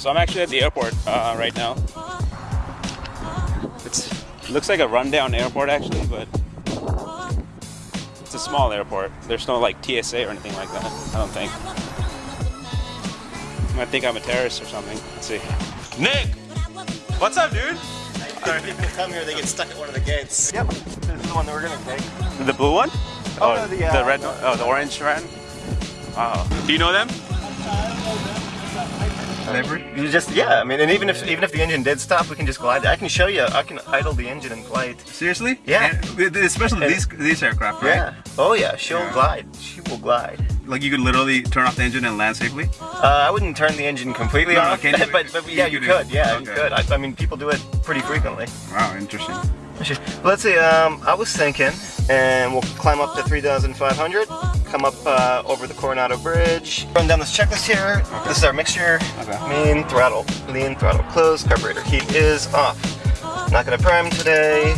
So I'm actually at the airport uh, right now. It's, it looks like a rundown airport actually, but it's a small airport. There's no like TSA or anything like that. I don't think. I think I'm a terrorist or something. Let's see. Nick! What's up, dude? If people come here, they get stuck at one of the gates. Yep, this is the one that we're gonna take. The blue one? Oh, no, the, uh, red one? Oh, the orange one? Oh. Do you know them? You just yeah, I mean, and even if even if the engine did stop, we can just glide. I can show you. I can idle the engine and glide. Seriously? Yeah. And, especially And- these these aircraft, right? Yeah. Oh yeah, she'll Yeah. glide. She will glide. Like you could literally turn off the engine and land safely. Uh, I wouldn't turn the engine completely No, off, you- but, but yeah, you you, could. Yeah, you could. I, I mean, people do it pretty frequently. Wow, interesting. Let's see. Um, I was thinking, and we'll climb up to 3,500. Come up uh, over the Coronado Bridge. Run down this checklist here. This is our mixture. Okay. Main throttle, lean throttle closed. Carburetor heat is off. Not gonna prime today.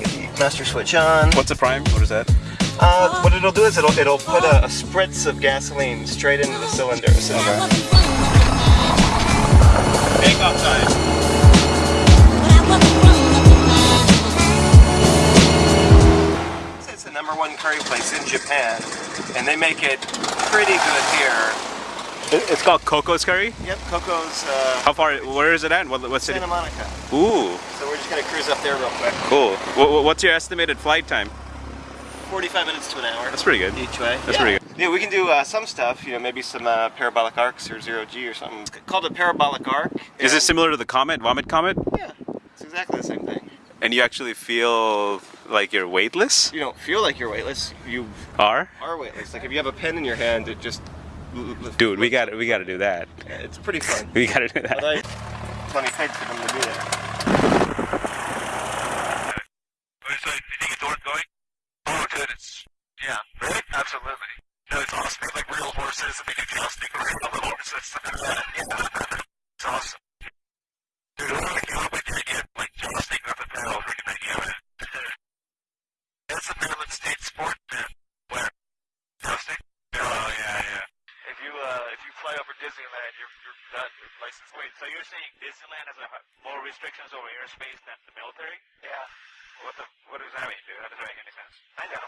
Get the master switch on. What's a prime? What is that? Uh, what it'll do is it'll it'll put a, a spritz of gasoline straight into the cylinder. So Takeoff time. It's the number one curry place in Japan, and they make it pretty good here. It's called Coco's Curry. Yep, Coco's uh, How far? Where is it at? What, what city? Santa Monica. Ooh, So we're just gonna cruise up there real quick. cool. What, what's your estimated flight time? 45 minutes to an hour. That's pretty good. Each way. That's yeah. pretty good. Yeah, we can do uh, some stuff, you know, maybe some uh, parabolic arcs or zero G or something. It's called a parabolic arc. Is it similar to the Comet, Vomit Comet? Yeah, it's exactly the same thing. And you actually feel like you're weightless? You don't feel like you're weightless, you Are? are weightless. Like if you have a pen in your hand, it just... Dude, we got we got to do that. Yeah, It's pretty fun. We got to do that. But I plenty paid for them to do that. So you think it's worth going? Oh, dude, it's yeah, really, absolutely. No, it's awesome. It's like real horses, and they do jousting for real horses. yeah, it's awesome. Dude, I want to go with the idea of like jousting up and down freaking idea of it. That's a Maryland state sport, man. Where jousting? Oh yeah, yeah. If you uh, if you fly over Disneyland, you're you're done. Your license. Wait, so you're saying Disneyland has a, more restrictions over airspace than the military? Yeah. What the? What does that mean, dude? That doesn't make any sense. I know.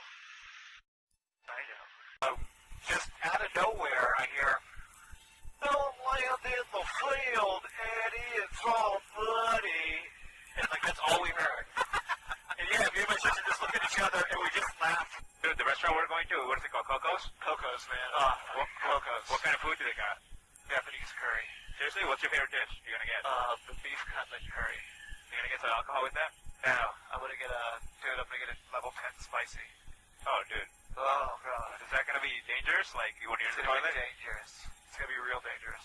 I know. Uh, just out of nowhere, I hear, "Don't land in the field, Eddie. It's all muddy." And like that's all we heard. and yeah, me and my sister just looked at each other and we just laughed. Dude, the restaurant we're going to, what is it called? Coco's? Coco's, man. Uh, what, Coco's. What kind of food do they got? Japanese curry. Seriously, what's your favorite dish you're gonna get? Uh, the beef cutlet curry. You're gonna get some alcohol with that? No. I'm gonna get a, dude, I'm gonna get a level 10 spicy. Oh, dude. Oh, God. Is that gonna be dangerous? Like, when you're in the toilet? dangerous. It's gonna be real dangerous.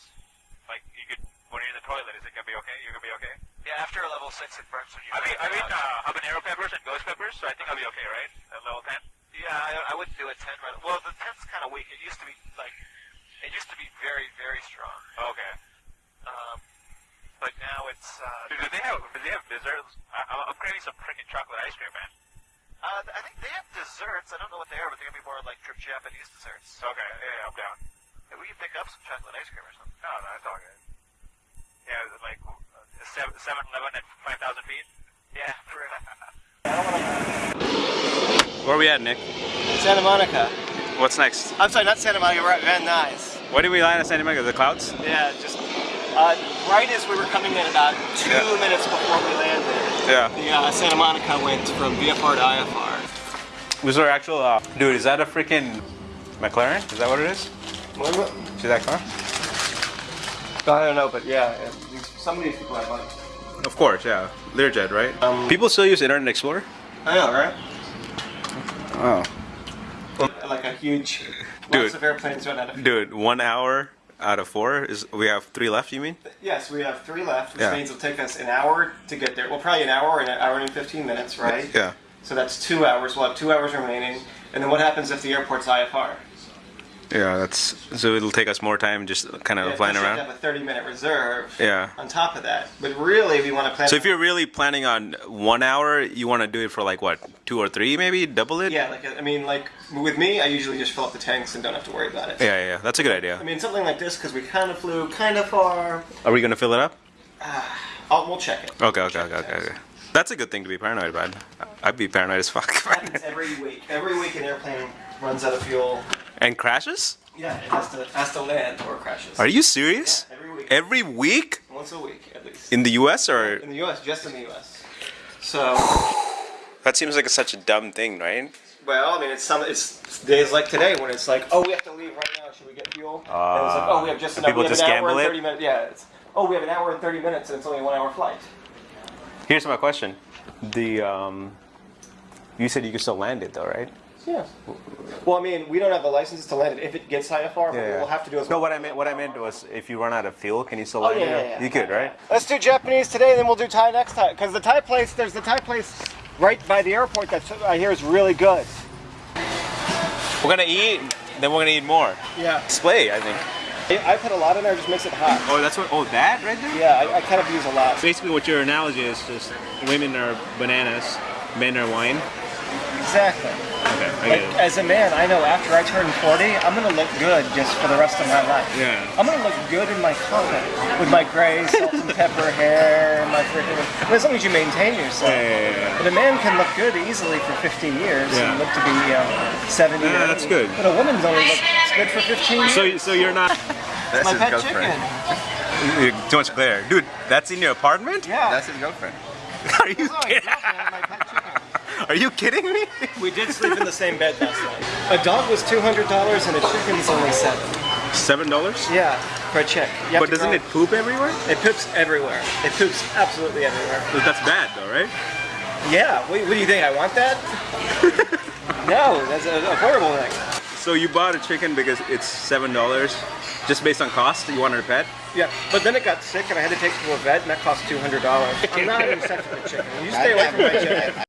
Like, you could, when you're in the toilet, is it gonna be okay? You're gonna be okay? Yeah, after a level 6, it burns when you I mean, I mean, uh, habanero peppers and ghost peppers, so I think I'll be okay, right? At level 10? Yeah, I, I wouldn't do a 10 right Well, the 10's kind of weak. It used to be, like, it used to be very, very strong. Okay. Um, but now it's. Uh, do they have do they have desserts? I, I'm craving some freaking chocolate ice cream, man. Uh, I think they have desserts. I don't know what they are, but they're gonna be more like trip Japanese desserts. Okay, yeah, I'm down. Yeah, we can pick up some chocolate ice cream or something. No, no, it's all good. Yeah, is it like uh, seven seven eleven at five thousand feet. Yeah, for Where are we at, Nick? Santa Monica. What's next? I'm sorry, not Santa Monica. We're at Van Nuys. Where did we land at Santa Monica? The clouds? Yeah, just uh, right as we were coming in, about two Yeah. minutes before we landed, Yeah. the uh, Santa Monica went from VFR to IFR. Was our actual? Uh, dude, is that a freaking McLaren? Is that what it is? What? See that car? I don't know, but yeah, yeah, some of these people have money. Of course, yeah. Learjet, right? Um, People still use Internet Explorer. I know, right? Oh. Like a huge, Dude. lots of airplanes run out of. Dude, one hour out of four is we have three left. You mean? Yes, we have three left, which Yeah. means it'll take us an hour to get there. Well, probably an hour and an hour and 15 minutes, right? Yeah. So that's two hours. We'll have two hours remaining. And then what happens if the airport's IFR? Yeah, that's so it'll take us more time just kind of Yeah, flying we around. have a 30 minute reserve Yeah. on top of that. But really, we want to plan. So if you're really planning on one hour, you want to do it for like what, two or three, maybe double it. yeah, like I mean, like with me, I usually just fill up the tanks and don't have to worry about it. Yeah, yeah, yeah. That's a good idea. I mean, something like this because we kind of flew kind of far. Are we gonna fill it up? Oh, we'll check it. Okay, okay, okay, okay. okay. That's a good thing to be paranoid about. I'd be paranoid as fuck. happens every week. Every week, an airplane runs out of fuel. And crashes? Yeah, it has to has to land or crashes. Are you serious? Yeah, every week. Every week Once a week, at least. in the U.S. or In the U.S., just in the U.S. So, that seems like such a dumb thing, right? well, I mean, it's some it's days like today when it's like, oh, we have to leave right now. Should we get fuel? and it's like, oh, we have just enough. people we have just an hour gamble and it? thirty minutes. Yeah. It's, oh, we have an hour and thirty minutes, and it's only a one-hour flight. Here's my question: The um, you said you could still land it though, right? Yeah. Well, I mean, we don't have the licenses to land it if it gets IFR, but we'll have to do it. No, what I meant, what I meant was, if you run out of fuel, can you still Oh, land yeah, it? yeah, yeah. You could, right? Let's do Japanese today, then we'll do Thai next time. Because the Thai place, there's the Thai place right by the airport that I hear is really good. We're gonna eat, then we're gonna eat more. Yeah. Display, I think. I put a lot in there, just makes it hot. Oh, that's what. Oh, that right there. Yeah, I, I kind of use a lot. Basically, what your analogy is just women are bananas, men are wine. Exactly. Okay, Like, as a man, I know after I turn 40, I'm gonna look good just for the rest of my life. Yeah. I'm gonna look good in my coffin with my gray salt and pepper hair, my freaking. Well, as long as you maintain yourself. Yeah, yeah, yeah. But a man can look good easily for 50 years Yeah. and look to be you know, 70. Yeah, or that's good. But a woman's only looks good for 15 years. So, so you're not. That's my his pet girlfriend. chicken. Too much glare, dude. That's in your apartment? Yeah. That's his girlfriend. Are you kidding? Are you kidding me? We did sleep in the same bed last night. A dog was $200 and a chicken's only seven. Seven dollars. Yeah, for a chick. But doesn't grow- it poop everywhere? It poops everywhere. It poops absolutely everywhere. That's bad, though, right? Yeah. What, what do you think? I want that? no, that's a, a horrible thing. So you bought a chicken because it's seven dollars, just based on cost. You wanted a pet. Yeah, but then it got sick and I had to take it to a vet and that cost $200. I'm not even a good chicken. You stay away from my chicken.